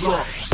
drop.